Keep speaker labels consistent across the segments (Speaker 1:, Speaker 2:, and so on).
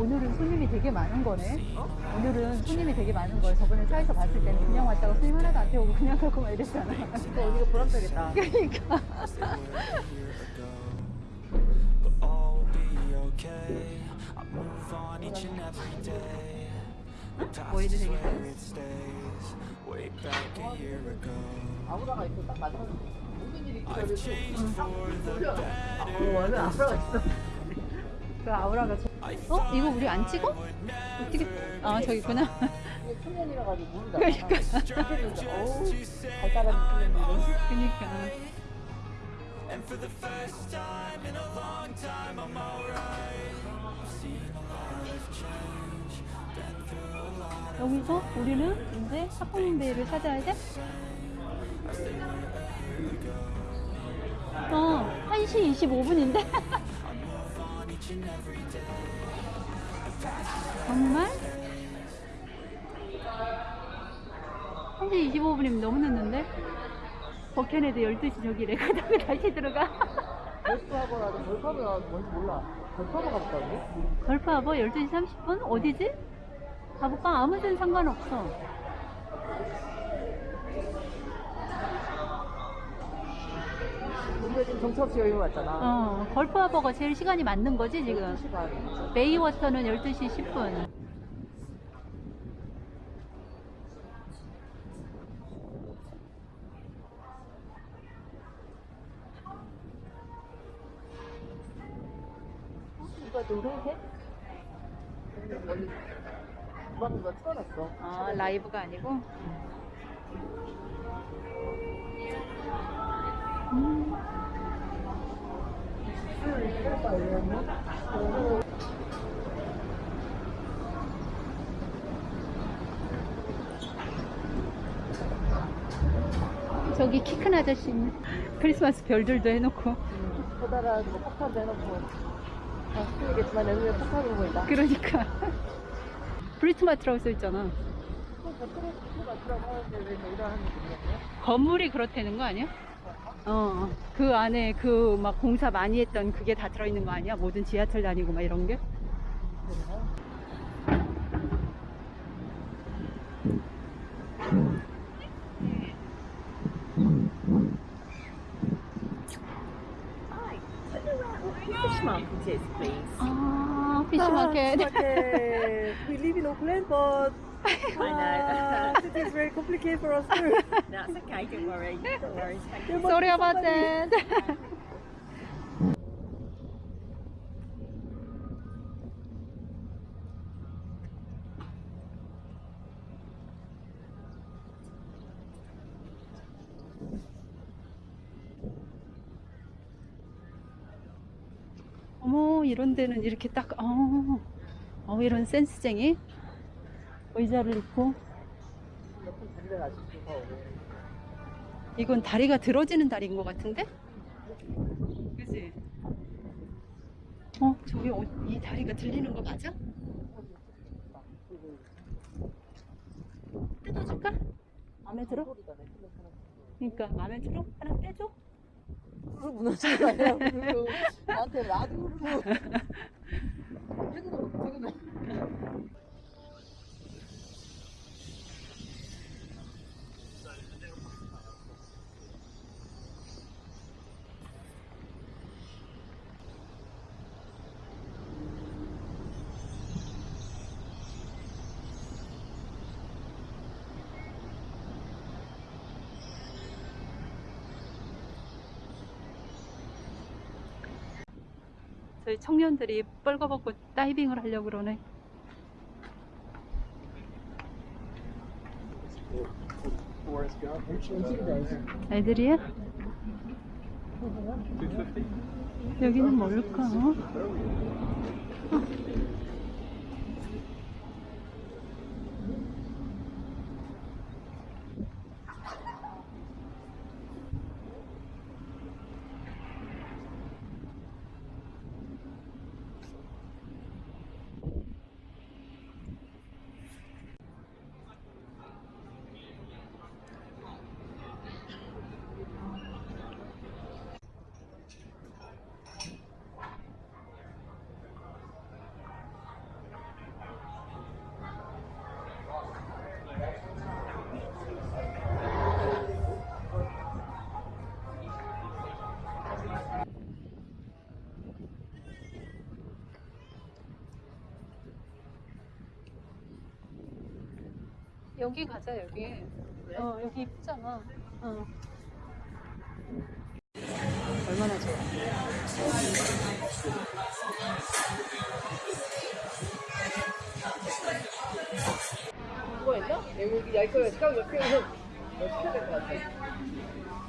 Speaker 1: 오늘은 손님이 되게 많은 거네. 오늘은 손님이 되게 많은 거예요. 저번에 차에서 봤을 때는 그냥 왔다가 손님 하나도 안 태우고 그냥 가고 막 이랬잖아.
Speaker 2: 또 어디가 보람되겠다.
Speaker 1: 그러니까. 뭐 해도 되겠어요?
Speaker 2: 아무다가 있고 딱 맞아. 모든 일이
Speaker 3: the better.
Speaker 2: 어, 아무다가 있어.
Speaker 1: 그 아우라가 저... 어? 이거 우리 안 찍어? 어떻게? 아 저기 있구나.
Speaker 2: 이게 초면이라 가지고 모르잖아.
Speaker 1: 그러니까.
Speaker 2: 어우,
Speaker 3: through a lot.
Speaker 1: 여기서 우리는 이제 학부모배를 찾아야 돼? 어, 1시 25분인데? 정말? 1시 25분이면 너무 늦는데? 버켄에도 12시 저기래. 그다음에 다시 들어가.
Speaker 2: 벌프하고라도 벌프하고가 뭔지 몰라. 벌프하고 가볼까?
Speaker 1: 걸프하버 12시 30분? 어디지? 가볼까? 아무 데는 상관없어.
Speaker 2: 우리가 지금 정처없이 여행 왔잖아.
Speaker 1: 어, 걸프하버가 제일 시간이 맞는 거지, 지금?
Speaker 2: 시간.
Speaker 1: 베이워터는 12시 10분.
Speaker 2: 이거 노래해? 원래 주방이가 틀어놨어.
Speaker 1: 아, 라이브가 아니고? 저기 키 큰 아저씨 있네. 크리스마스 별들도 해놓고.
Speaker 2: 커다란 뭐 폭탄도 해놓고. 다 스킬이겠지만 내 눈에 폭탄으로 보인다.
Speaker 1: 그러니까. 브리트마트라고 써있잖아. 건물이 그렇다는 거 아니야? 어, 그 안에 그 막 공사 많이 했던 그게 다 들어있는 거 아니야? 모든 지하철 다니고 막 이런 게?
Speaker 2: Market, please.
Speaker 1: 아, 피시마켓.
Speaker 2: We live in Auckland, but
Speaker 4: I
Speaker 2: uh, it is very complicated for us too.
Speaker 4: That's okay, don't worry. Don't worry. Thank you.
Speaker 1: Sorry about that. 어머, 이런 데는 이렇게 딱, 어, 어 이런 센스쟁이 의자를
Speaker 2: 달려가지고
Speaker 1: 이건 다리가 들어지는 다리인 것 같은데? 그지? 어, 저기 어, 이 다리가 들리는 거 맞아? 뜯어줄까? 마음에 들어? 그러니까 마음에 들어? 하나 떼줘?
Speaker 2: 그걸 무너지는 거 아니야? 나한테 놔두고 퇴근하고 퇴근
Speaker 1: 저희 청년들이 뻘거벗고 다이빙을 하려고 그러네. 애들이야? 여기는 뭘까? 어? 여기 가자 여기. 어 여기 이쁘잖아. 어. 얼마나 좋아.
Speaker 2: 그거 있나? 여기 야 이거 시간 몇 개는 몇 시간 될것 같아.
Speaker 1: 아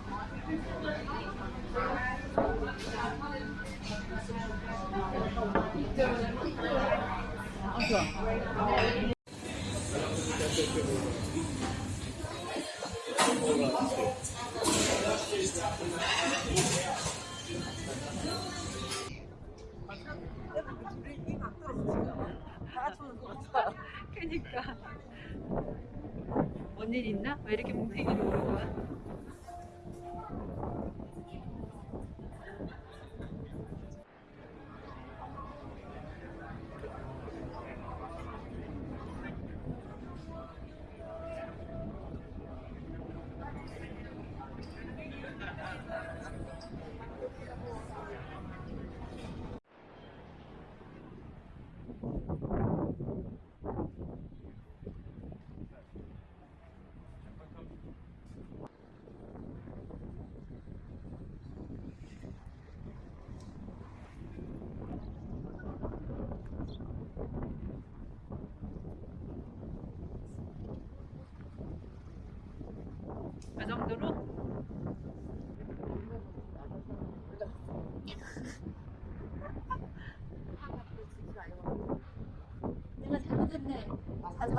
Speaker 1: 뭔 일 있나? 왜 이렇게 뭉탱이로 오는 거야?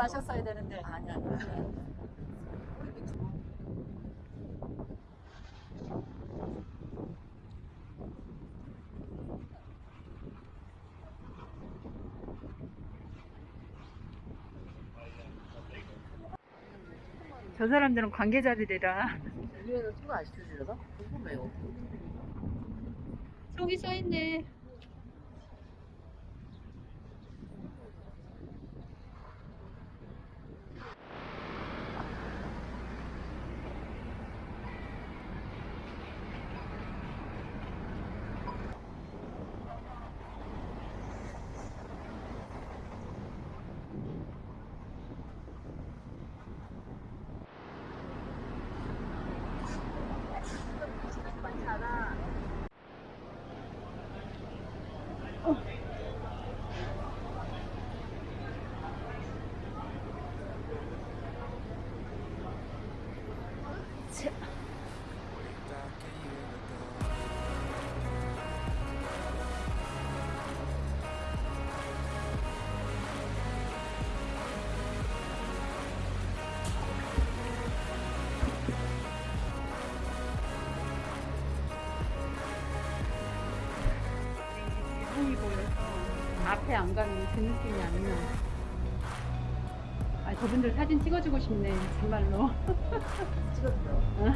Speaker 1: 가지 마셨어야 되는데. 아니, 아니. 저 사람들은 관계자들이라
Speaker 2: 우리는 안 시켜주려나? 궁금해요.
Speaker 1: 속이 써있네. 앞에 안 가면 그 느낌이 안 나. 아, 저분들 사진 찍어주고 싶네, 정말로.
Speaker 2: 찍었어.
Speaker 1: 어?